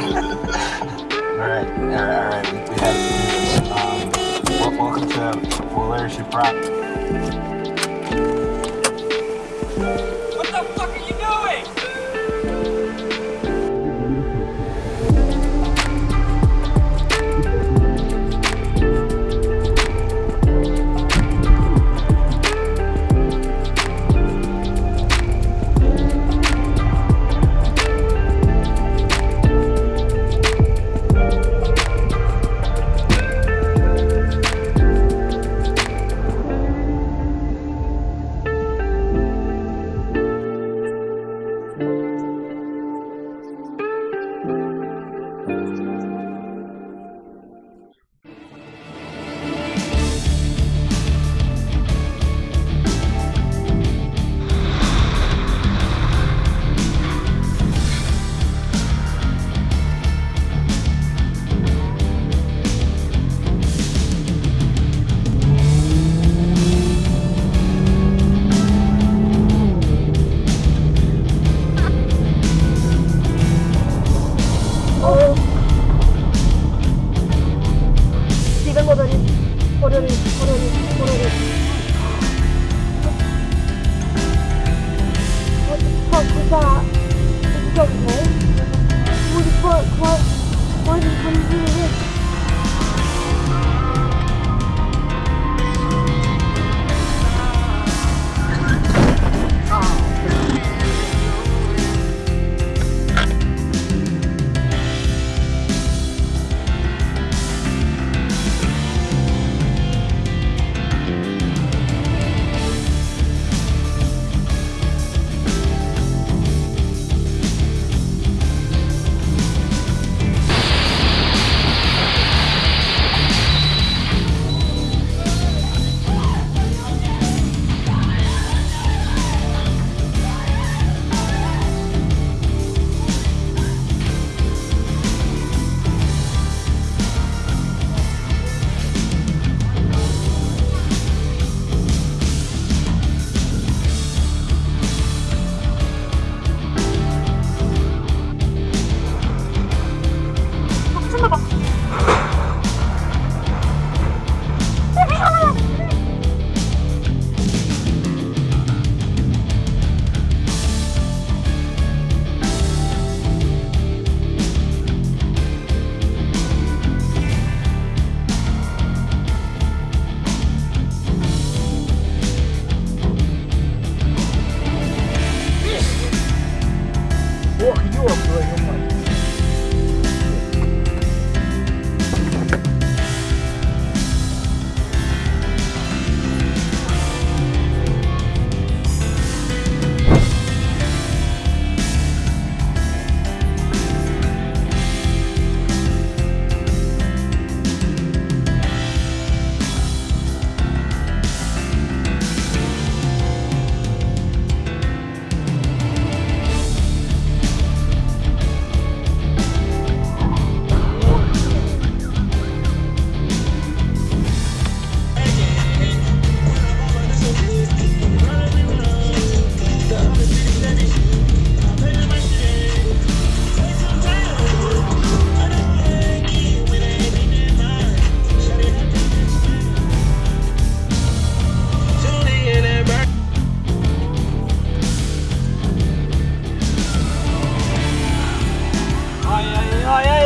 alright, alright, we, we had it. Um, welcome to Full Airship Rock. Oh, yeah.